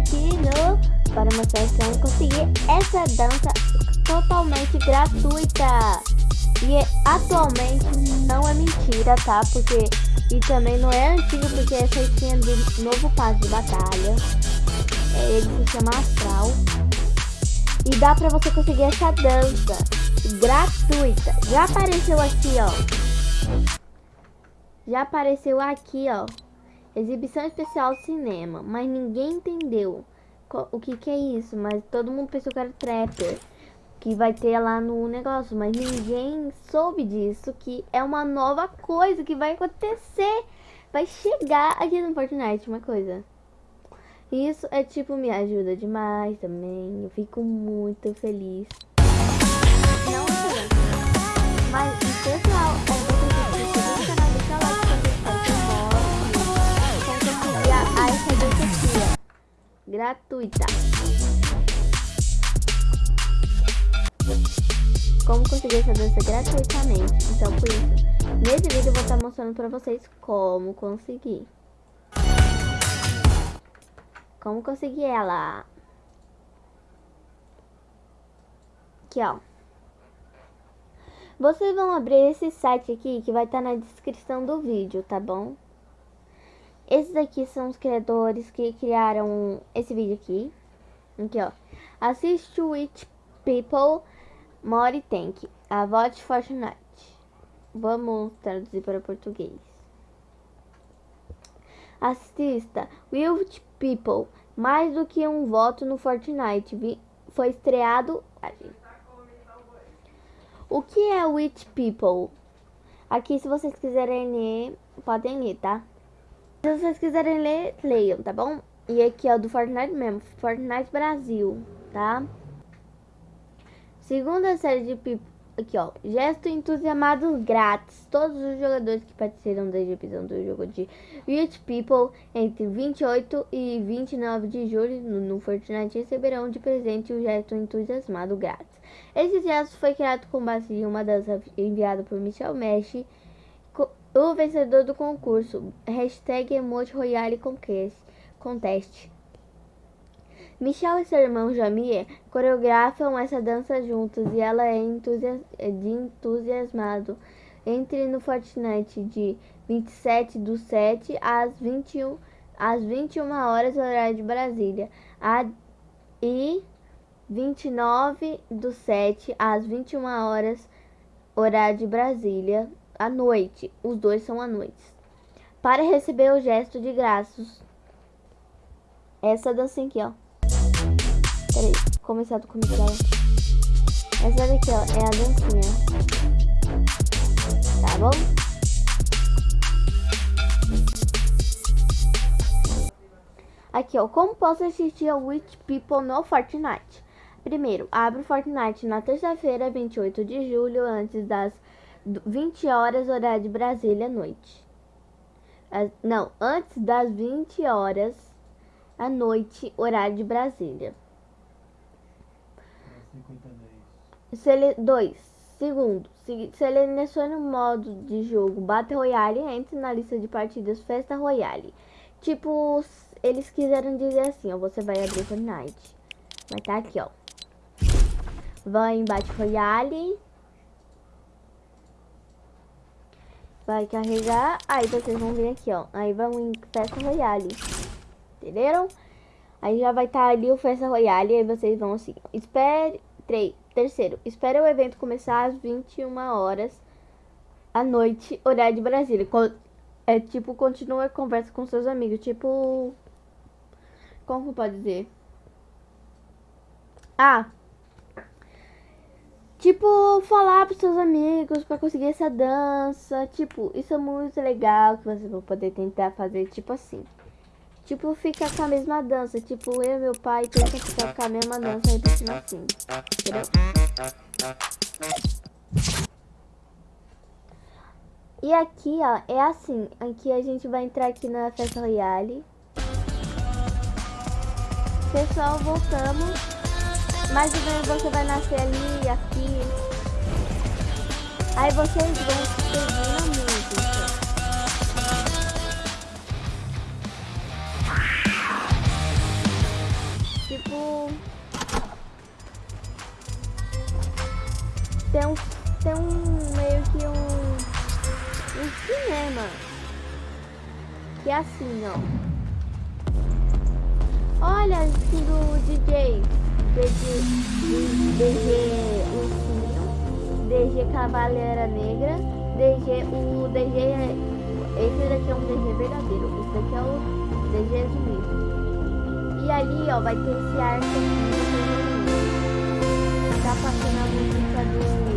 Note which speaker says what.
Speaker 1: aqui no para mostrar como conseguir essa dança totalmente gratuita. E atualmente não é mentira, tá? Porque e também não é antigo porque essa skin é do novo passe de batalha. É, ele se chama Astral. E dá pra você conseguir essa dança gratuita. Já apareceu aqui, ó. Já apareceu aqui, ó. Exibição especial cinema. Mas ninguém entendeu o que que é isso. Mas todo mundo pensou que era trapper. Que vai ter lá no negócio. Mas ninguém soube disso. Que é uma nova coisa que vai acontecer. Vai chegar aqui no Fortnite uma coisa. Isso é tipo, me ajuda demais também. Eu fico muito feliz. Gratuita. Como conseguir essa dança gratuitamente. Então, por isso, nesse vídeo eu vou estar mostrando pra vocês como conseguir. Como conseguir ela? Aqui, ó. Vocês vão abrir esse site aqui que vai estar na descrição do vídeo, tá bom? Esses aqui são os criadores que criaram esse vídeo aqui. Aqui, ó. Assist Witch People Mori Tank. A vote Fortnite. Vamos traduzir para português. Assista Wild People, mais do que um voto no Fortnite. Foi estreado. O que é Witch People? Aqui, se vocês quiserem ler, podem ler, tá? Se vocês quiserem ler, leiam, tá bom? E aqui é o do Fortnite mesmo, Fortnite Brasil, tá? Segunda série de People Aqui, ó. Gesto entusiasmado grátis. Todos os jogadores que participaram da exibição do jogo de Rich People entre 28 e 29 de julho no, no Fortnite receberão de presente o gesto entusiasmado grátis. Esse gesto foi criado com base em uma dança enviada por Michel Mesh, o vencedor do concurso. Hashtag Emote Royale Contest. Michel e seu irmão Jamie coreografam essa dança juntos e ela é, é de entusiasmado. Entre no Fortnite de 27 do 7 às 21, às 21 horas horário de Brasília a, e 29 do 7 às 21 horas horário de Brasília à noite. Os dois são à noite. Para receber o gesto de graças. Essa dança aqui, ó. Peraí, começar do começo. Essa daqui, ó, é a dancinha. Tá bom? Aqui, ó, como posso assistir a Witch People no Fortnite? Primeiro, abre o Fortnite na terça-feira, 28 de julho, antes das 20 horas, horário de Brasília, à noite. As, não, antes das 20 horas à noite, horário de Brasília. 2. Segundo, selecione o modo de jogo Battle Royale e entre na lista de partidas Festa Royale. Tipo, eles quiseram dizer assim, ó, você vai abrir Fortnite. Vai tá aqui, ó. Vai em Battle Royale. Vai carregar. Aí vocês vão vir aqui, ó. Aí vão em Festa Royale. Entenderam? Aí já vai estar tá ali o Festa Royale. Aí vocês vão assim. Espere 3. Terceiro, espere o evento começar às 21 horas à noite, horário de Brasília. É tipo, continua a conversa com seus amigos. Tipo. Como pode dizer? Ah. Tipo, falar pros seus amigos para conseguir essa dança. Tipo, isso é muito legal que você vai poder tentar fazer, tipo assim. Tipo, fica com a mesma dança. Tipo, eu e meu pai tenta ficar com a mesma dança repetindo assim. Entendeu? E aqui, ó, é assim. Aqui a gente vai entrar aqui na festa royale. Pessoal, voltamos. Mais ou menos você vai nascer ali, aqui. Aí vocês vão seguir na música. tipo. Tem um, tem um meio que um, um cinema. Que é assim, ó. Olha a skin do DJ. DG, DG Ursinho. DG Cavaleira Negra. DG, o DG. Esse daqui é um DG verdadeiro. Esse daqui é o DG zumbi. E ali, ó, vai ter esse arco aqui. Tá passando a música do.